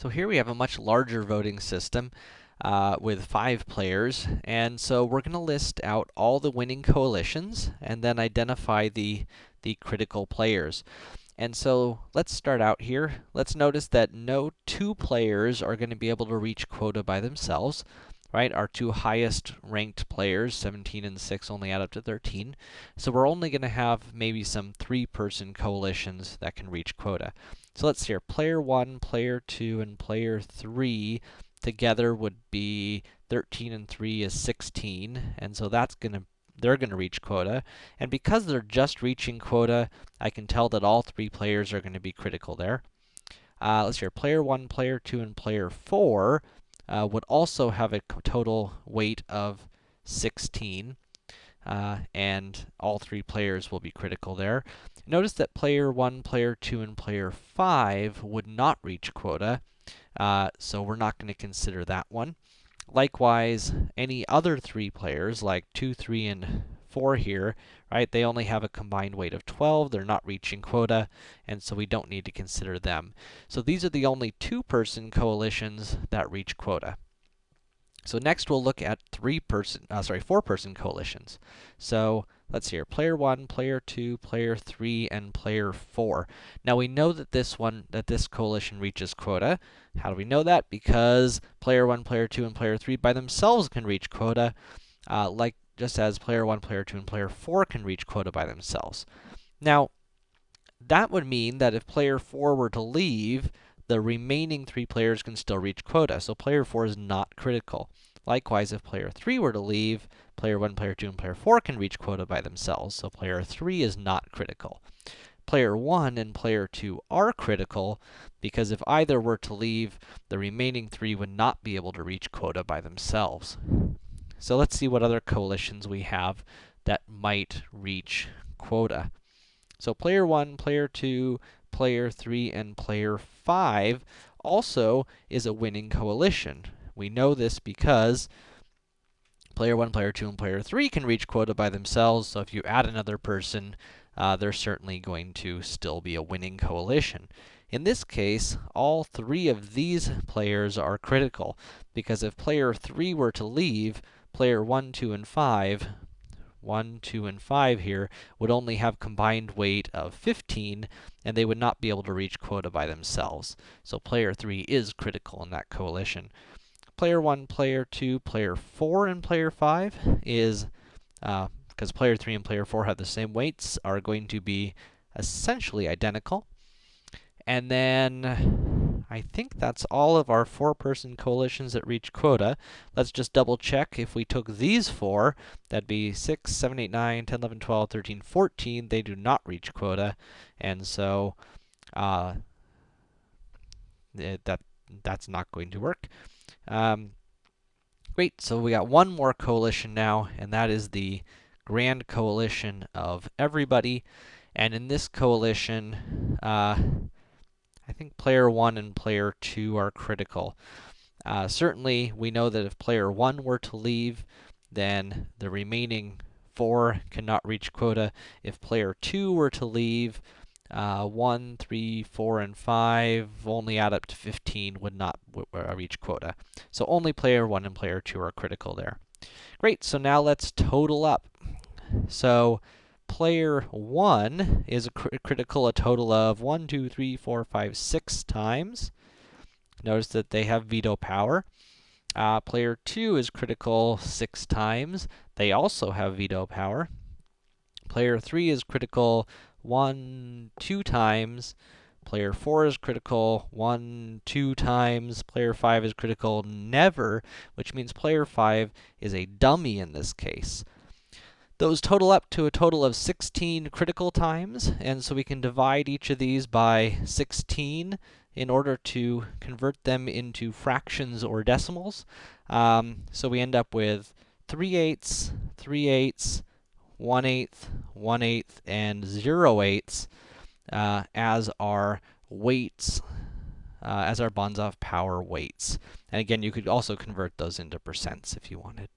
So here we have a much larger voting system uh, with five players, and so we're going to list out all the winning coalitions and then identify the, the critical players. And so let's start out here. Let's notice that no two players are going to be able to reach quota by themselves, right? Our two highest ranked players, 17 and 6, only add up to 13. So we're only going to have maybe some three-person coalitions that can reach quota. So let's see here, player 1, player 2, and player 3 together would be 13 and 3 is 16, and so that's gonna they're gonna reach quota. And because they're just reaching quota, I can tell that all three players are gonna be critical there. Uh, let's see here, player 1, player 2, and player 4 uh, would also have a total weight of 16. Uh, and all three players will be critical there. Notice that player 1, player 2, and player 5 would not reach quota, uh, so we're not going to consider that one. Likewise, any other three players, like 2, 3, and 4 here, right, they only have a combined weight of 12, they're not reaching quota, and so we don't need to consider them. So these are the only two-person coalitions that reach quota. So next we'll look at three-person, uh, sorry, four-person coalitions. So let's see here, player 1, player 2, player 3, and player 4. Now we know that this one, that this coalition reaches quota. How do we know that? Because player 1, player 2, and player 3 by themselves can reach quota, uh, like just as player 1, player 2, and player 4 can reach quota by themselves. Now, that would mean that if player 4 were to leave, the remaining three players can still reach quota, so player 4 is not critical. Likewise, if player 3 were to leave, player 1, player 2, and player 4 can reach quota by themselves, so player 3 is not critical. Player 1 and player 2 are critical, because if either were to leave, the remaining three would not be able to reach quota by themselves. So let's see what other coalitions we have that might reach quota. So player 1, player 2, player 3, and player 5 also is a winning coalition. We know this because player 1, player 2, and player 3 can reach quota by themselves, so if you add another person, uh, they're certainly going to still be a winning coalition. In this case, all three of these players are critical, because if player 3 were to leave, player 1, 2, and 5 1, 2, and 5 here, would only have combined weight of 15, and they would not be able to reach quota by themselves. So player 3 is critical in that coalition. Player 1, player 2, player 4, and player 5 is, uh, because player 3 and player 4 have the same weights, are going to be essentially identical. And then I think that's all of our four-person coalitions that reach quota. Let's just double check if we took these four, that'd be 6, 7, 8, 9, 10, 11, 12, 13, 14, they do not reach quota, and so, uh, it, that, that's not going to work. Um, great, so we got one more coalition now, and that is the grand coalition of everybody, and in this coalition, uh, I think player 1 and player 2 are critical. Uh, certainly, we know that if player 1 were to leave, then the remaining 4 cannot reach quota. If player 2 were to leave, uh, 1, 3, 4, and 5 only add up to 15 would not uh, reach quota. So only player 1 and player 2 are critical there. Great, so now let's total up. So player 1 is cr critical a total of 1, 2, 3, 4, 5, 6 times. Notice that they have veto power. Uh, player 2 is critical 6 times. They also have veto power. Player 3 is critical 1, 2 times. Player 4 is critical 1, 2 times. Player 5 is critical never, which means player 5 is a dummy in this case. Those total up to a total of 16 critical times, and so we can divide each of these by 16 in order to convert them into fractions or decimals. Um, so we end up with 3 eighths, 3 eighths, 1 eighth, 1 eighth, and 0 eighths uh, as our weights, uh, as our Banzhaf power weights. And again, you could also convert those into percents if you wanted.